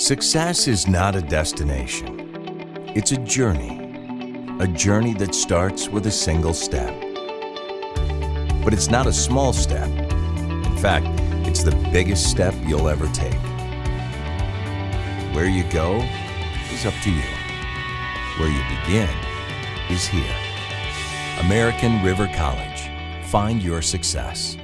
Success is not a destination. It's a journey. A journey that starts with a single step. But it's not a small step. In fact, it's the biggest step you'll ever take. Where you go is up to you. Where you begin is here. American River College. Find your success.